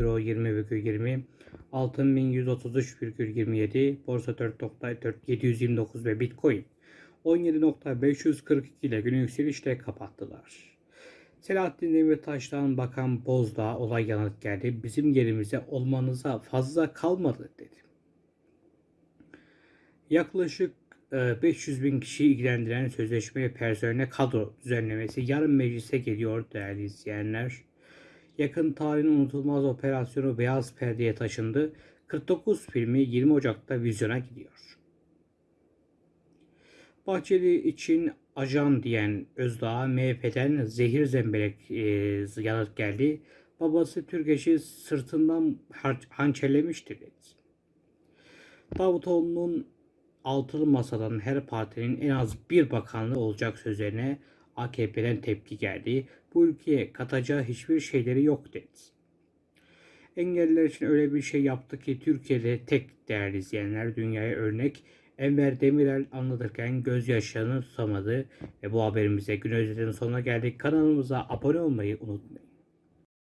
euro 20,20 altın 1133,27 borsa 4.4 729 ve bitcoin 17.542 ile günü yükselişle kapattılar. Selahattin Demirtaş'tan Bakan Bozdağ olay yanıt geldi. Bizim yerimize olmanıza fazla kalmadı dedi. Yaklaşık 500 bin kişiyi ilgilendiren sözleşme ve personel kadro düzenlemesi yarın meclise geliyor değerli izleyenler. Yakın tarihin unutulmaz operasyonu Beyaz Perde'ye taşındı. 49 filmi 20 Ocak'ta vizyona gidiyor. Bahçeli için ajan diyen Özdağ'a MHP'den zehir zemberek e, yanıt geldi. Babası Türkeş'i sırtından hançerlemiştir dedi. Davutoğlu'nun altılı masadan her partinin en az bir bakanlığı olacak sözlerine AKP'den tepki geldi. Bu ülkeye katacağı hiçbir şeyleri yok dedi. Engelliler için öyle bir şey yaptı ki Türkiye'de tek değerli izleyenler dünyaya örnek. Enver Demirel anlatırken gözyaşlarını tutamadı ve bu haberimize gün özetinin sonuna geldik. Kanalımıza abone olmayı unutmayın.